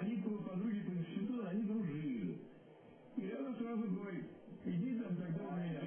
Они по- подруги по институту, они дружили. И она сразу говорит, иди там тогда у меня.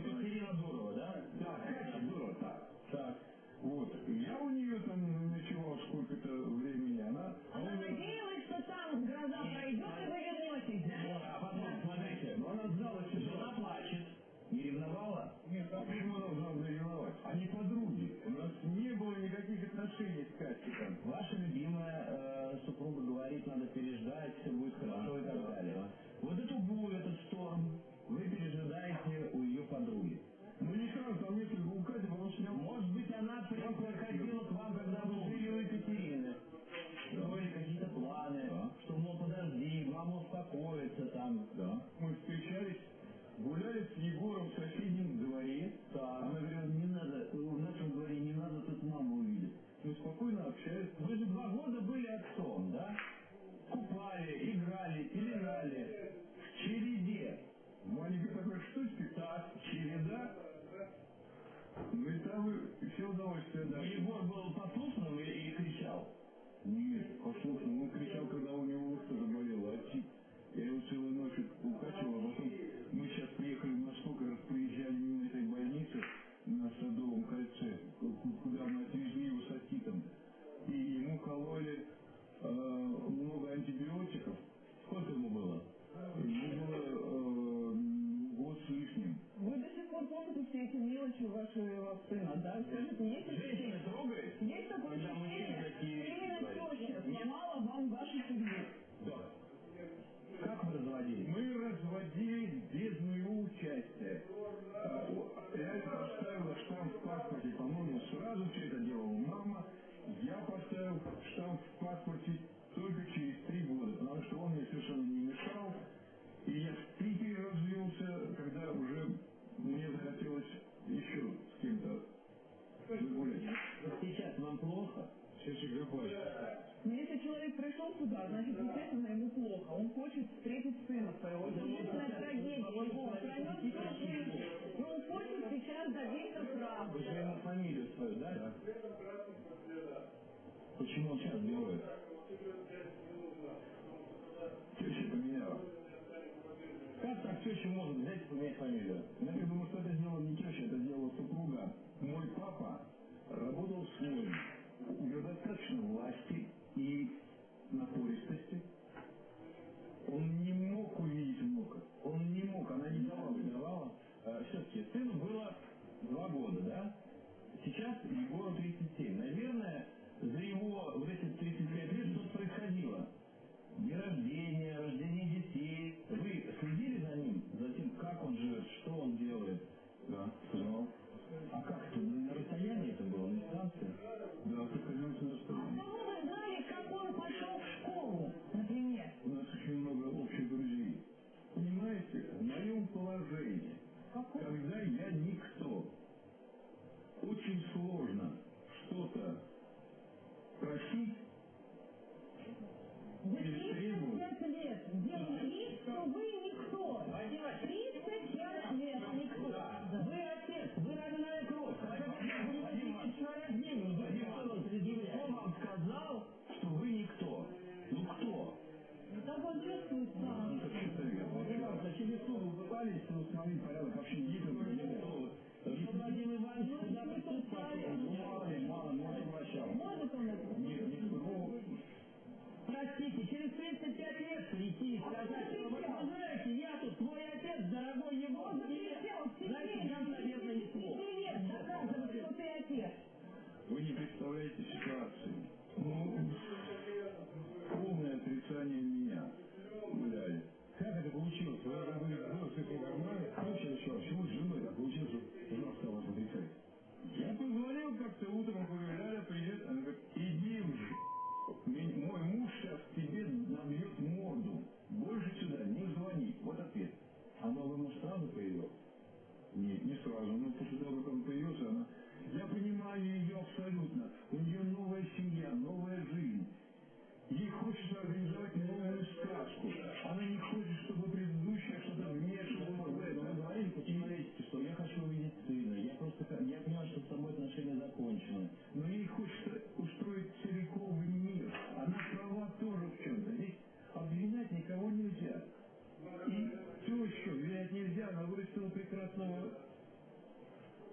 Были отцом, да? Купали, играли, пеленали. В череде. Маленькой такой штучки, так, череда. Ну и там и все удовольствие дали. Егор был послушным или, или кричал? Нет, послушно, он кричал, когда у него ушко заболело, отсик. Я его целую ночь укачивал, а потом мы сейчас приехали в Москву, как раз приезжали мимо этой больницы на Садовом кольце, ку- куда мы отвезли его с отитом. И ему кололи э, много антибиотиков. Сколько ему было? Ему было э, год с лишним. Вы до сих пор помните все эти мелочи вашего сына, да? Скажите, есть ощущение? трогает? Есть такое Когда мужчина ощущение? такие Или вещи именно теща сломала вам вашу судьбу? Да. Как вы разводились? Мы разводились без моего участия. А, о, Ляля поставила штамп в паспорте, по-моему, сразу все это делала мама. Я поставил штамп в паспорте только через три года, потому что он мне совершенно не мешал. И я в Питере развелся, когда уже мне захотелось еще с кем-то загулять. Вот сейчас вам плохо? Сейчас всегда плачет. Но если человек пришел сюда, значит, естественно, ему плохо. Он хочет встретить сына своего. Это ужасная трагедия. Его пройдет всю жизнь. И он хочет сейчас добиться правды. Вы же ему фамилию свою, да? Почему он сейчас делает? Теща поменяла. Как так теща может взять и поменять фамилию? Я думаю, что это сделала не теща, это сделала супруга. Мой папа работал с ней. У него достаточно власти и напористости. Он не мог увидеть внука. Он не мог, она не давала. Не давала? Все-таки сыну было два года, да? Сейчас Егору 37. Наверное, за его вот эти Это чисто вес. Вот ребята, через слово пытались установить порядок вообще не ездил, не ездил. Господин Иванович сюда приступали. Мало, мало, может врачам. Может он? Нет, не вспомнил. Простите, через 35 лет прийти и сказать, что вы знаете, я тут свой нашего прекрасного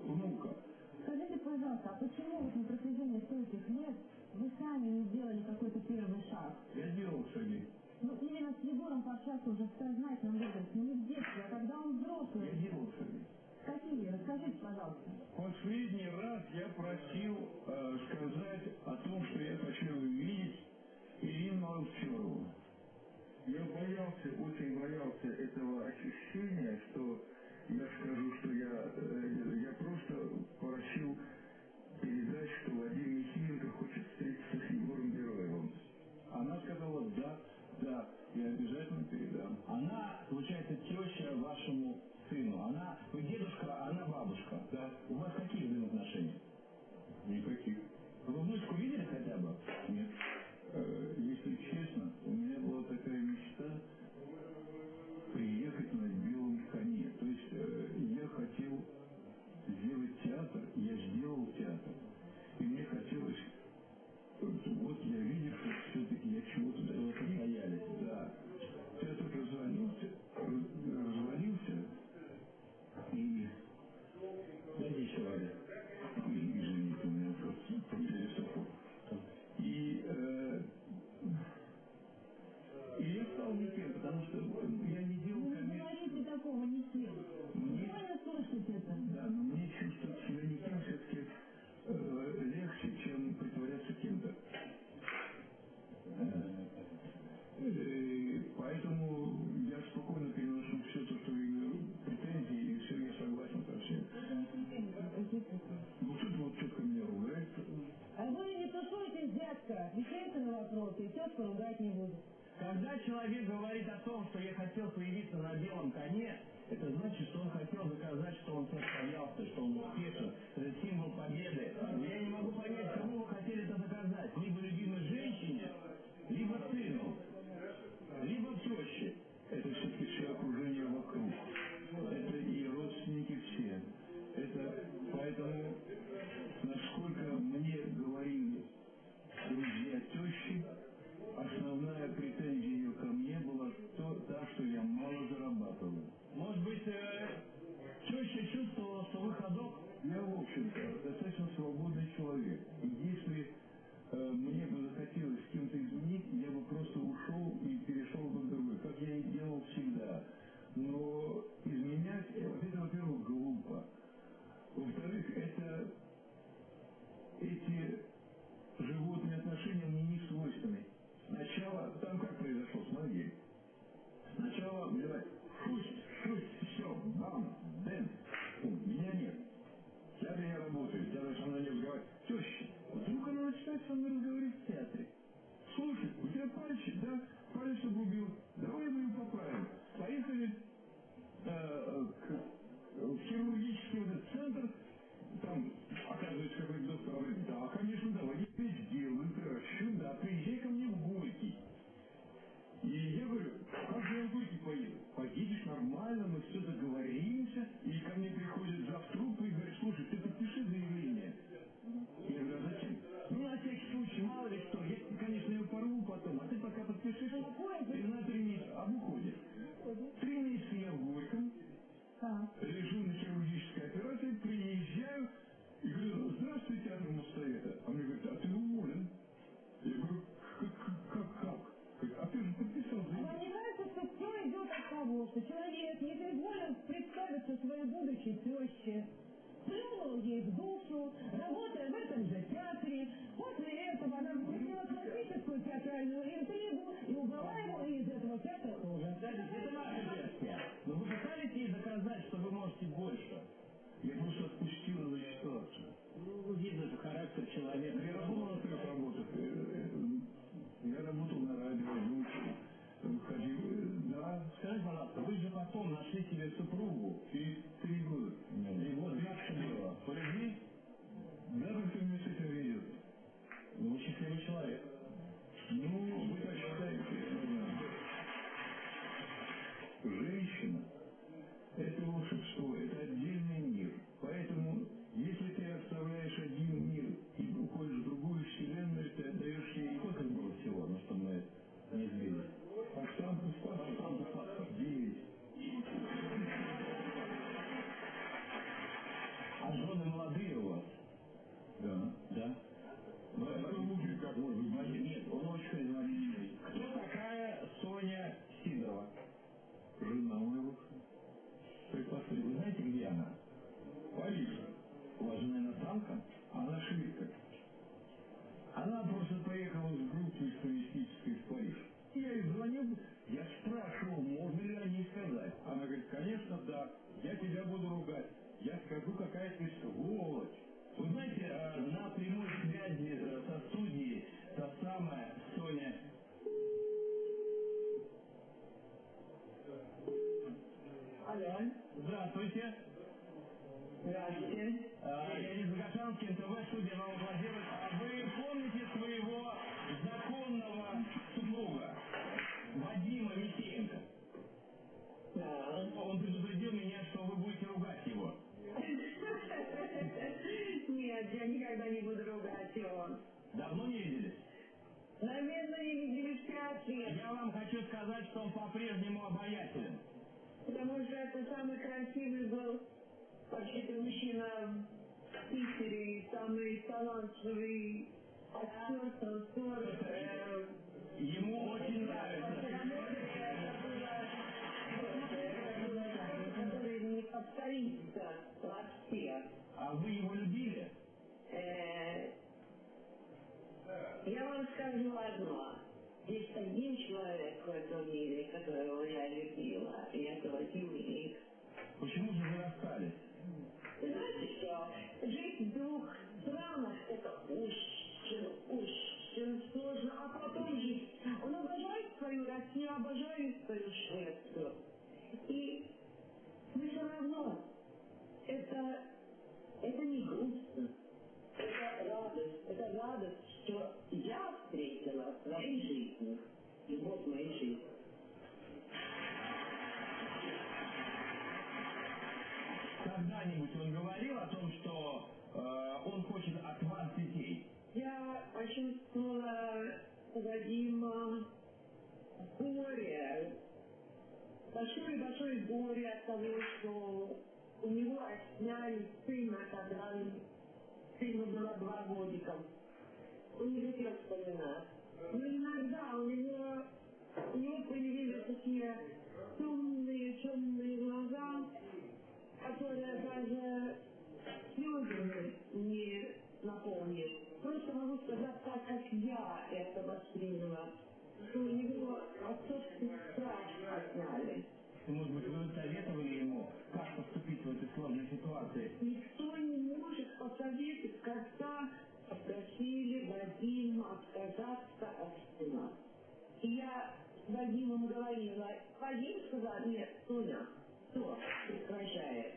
внука. Скажите, пожалуйста, а почему вот на протяжении стольких лет вы сами не сделали какой-то первый шаг? Я делал шаги. Ну, именно с Егором пообщаться уже в сознательном возрасте, не в детстве, а когда он взрослый. Я делал шаги. Какие? Расскажите, пожалуйста. Последний раз я просил э, сказать о том, что я хочу увидеть Ирину Молчарову. Я боялся, очень боялся этого ощущения, что я скажу, что я, э, я просто просил передать, что Владимир Михеенко хочет встретиться с Егором Бероевым. Она сказала «да». Да, я обязательно передам. Она, получается, теща вашему сыну. Она, вы дедушка, а она бабушка. Да. У вас какие взаимоотношения? Никаких. Вы внучку видели хотя бы? Нет. либо сыну, либо теще. Это все-таки все окружение вокруг. Это и родственники все. Это поэтому, насколько мне говорили друзья тещи, основная претензия ее ко мне была то, та, что я мало зарабатывал. Может быть, э, теща чувствовала, что выходок? Я, в общем-то, достаточно свободный человек. Молодец, не соизволил представиться своей будущей тещи. Плюнул ей в душу, работая в этом же театре. После этого она включила классическую театральную интригу и убрала его из этого театра тоже. Это ваша версия. Но вы пытались ей доказать, что вы можете больше? Я просто отпустил ее тоже. Ну, видно же характер человека. Нашли себе супругу. Припасы. Вы знаете, где она? Париж. У вас жена иностранка? Она шведка. Она просто поехала с группой туристической в Париж. Я ей звонил, я спрашивал, можно ли о ней сказать. Она говорит, конечно, да, я тебя буду ругать. Я скажу, какая ты сволочь. Вы знаете, э, на прямой связи э, со студией та самая Загашанский, НТВ, студия Новоплазировать. А Вы помните своего законного супруга Вадима Михеенко? Да. Он предупредил меня, что вы будете ругать его. Нет, я никогда не буду ругать его. Давно не виделись? Наверное, не виделись пять лет, Я вам хочу сказать, что он по-прежнему обаятелен. потому что это самый красивый был вообще-то мужчина в Питере, самый талантливый актер, танцор. э, Ему очень нравится. который не повторится вообще. А вы его любили? Э, Я вам скажу одно. Есть один человек в этом мире, которого я любила, и это Юрий. Почему же вы расстались? Жить двух странах это очень, очень сложно, а потом жить. Он обожает свою Россию, обожает свою Швецию. И мы все равно это, это не грустно. Это радость. Это радость, что я встретила в своей жизни. Почувствовала у Вадима горе, большое-большое горе от того, что у него отняли сына, когда сыну было два годика. Он не хотел вспоминать. Но иногда у него, у него появились такие темные, темные глаза, которые даже слезами не наполнишь. Просто могу сказать так, как я это восприняла. Что у него отцовский страх отняли. Может быть, вы советовали ему, как поступить в этой сложной ситуации? Никто не может посоветовать, когда попросили Вадима отказаться от сына. И я Вадимом говорила, Вадим сказал, нет, Соня, все, прекращает.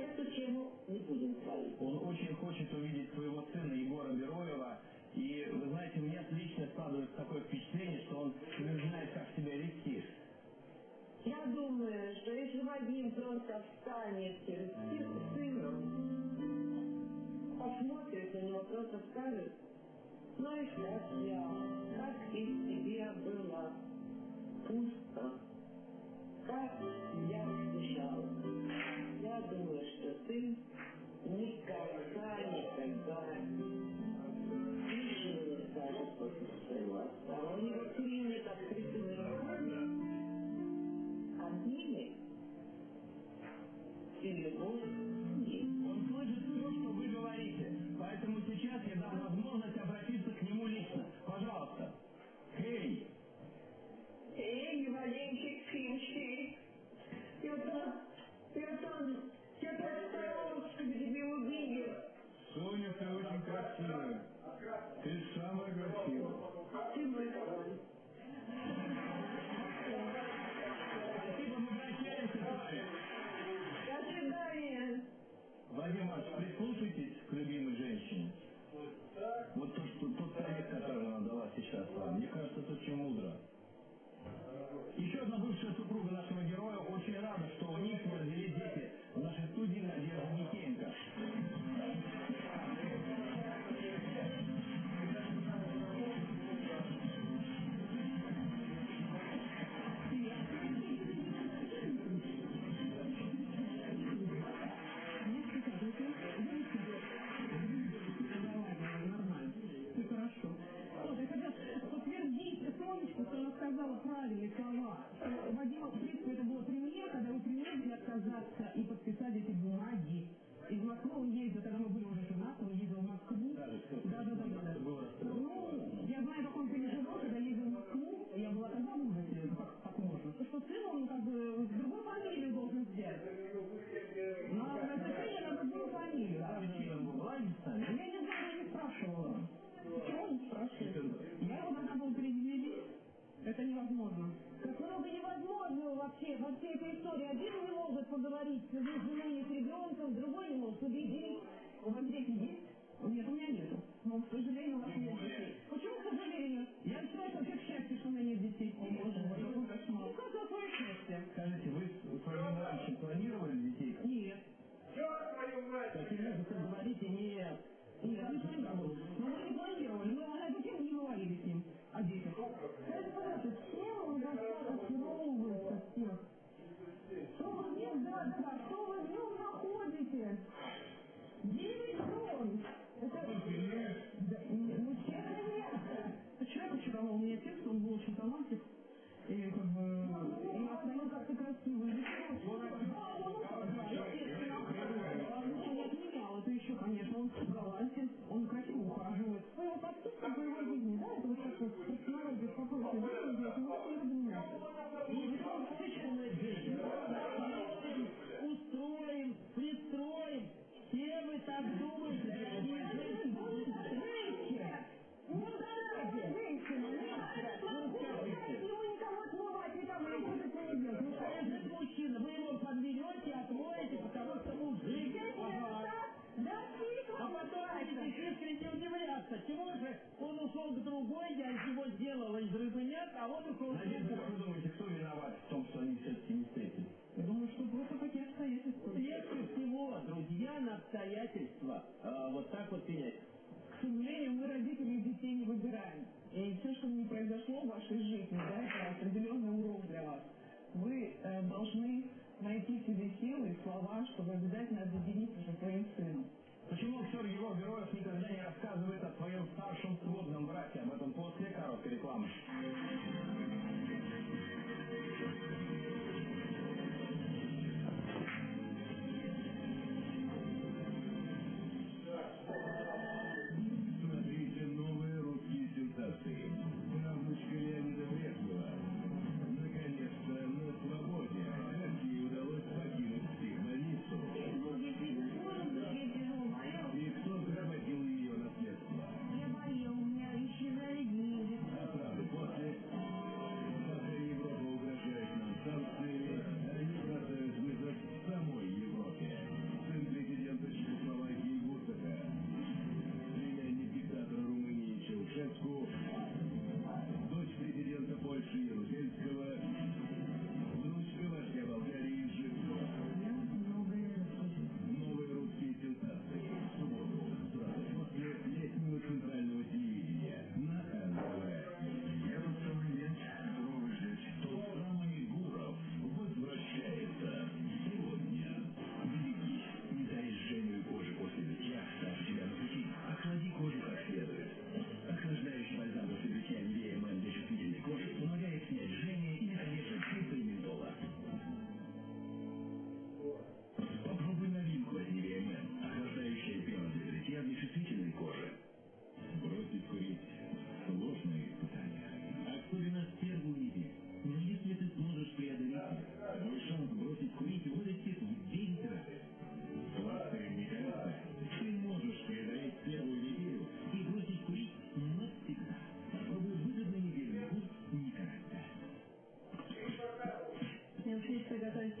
Эту тему не будем говорить. Он очень хочет увидеть своего сына Егора Бероева. И, вы знаете, меня лично складывается такое впечатление, что он не знает, как себя вести. Я думаю, что если Вадим просто встанет перед сыном, посмотрит на него, просто скажет, знаешь, как я, как и тебе было пусто, как. Я сын никогда, никогда не скажет после своего отца. У него примет открытыми руками обнимет и любовь есть. Он слышит все, что вы говорите. Поэтому сейчас я дам возможность обратиться к нему лично. Пожалуйста. Эй, Эй, маленький птички, Соня, ты очень красивая. Ты самая красивая. Ты мой король. Спасибо, мы прощаемся с вами. До свидания. Вадим Иванович, прислушайтесь к любимой женщине. Вот то, что, тот совет, который она дала сейчас вам, мне кажется, это очень мудро. Еще одна бывшая супруга. calling is невозможно вообще, во всей этой истории. Один не может поговорить с женой с ребенком, другой не может убедить. У вас дети есть? Нет, у меня нету. Ну, Но, к сожалению, у вас нет детей. Почему, к сожалению? Я считаю, что как счастье, что у меня нет детей. О, боже мой, какой ну, кошмар. Ну, как такое счастье? Скажите, вы раньше планировали детей? Нет. Черт твою мать! Так, ребята, говорите, нет. Нет, не планировали. балансе, он красиво ухаживает. Ну, его подписка по его жизни, да, это вот сейчас вот технология спокойно выглядит, это ничего не меняется. Несекреченная жизнь. Давайте устроим, пристроим, все мы так думаем.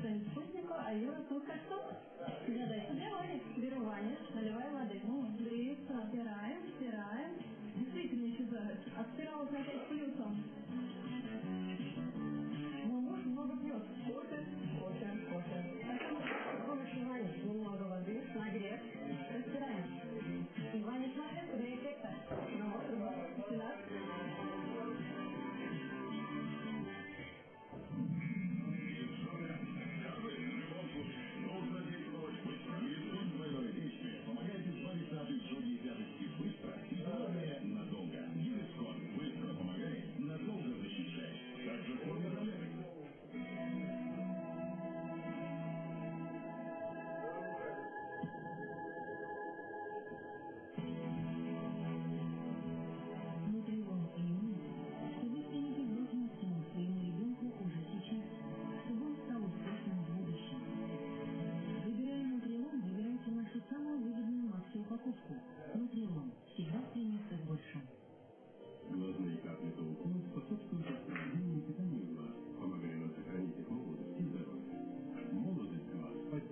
своїм спутнику, а Юра тут как тут. Гадай, куди Олік? Беру ваниш, наливаю води. Ну, Дивіться, стираємо, стираємо. Действительно чудовище. Отстиралось на с плюсом.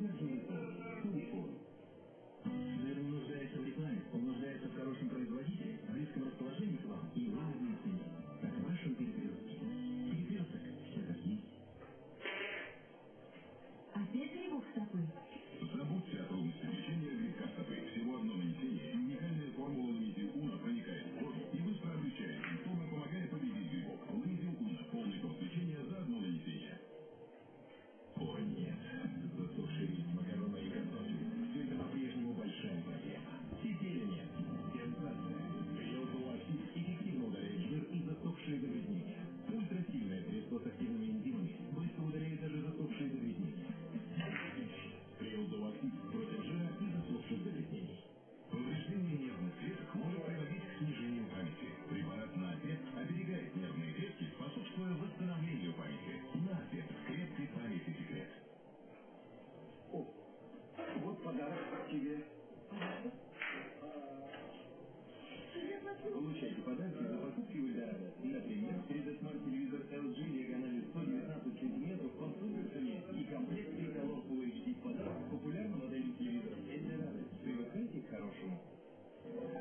Наверное, нуждается в рекламе, он нуждается в хорошем производителе, близком расположении к вам. И